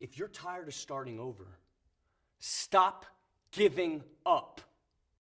If you're tired of starting over, stop giving up.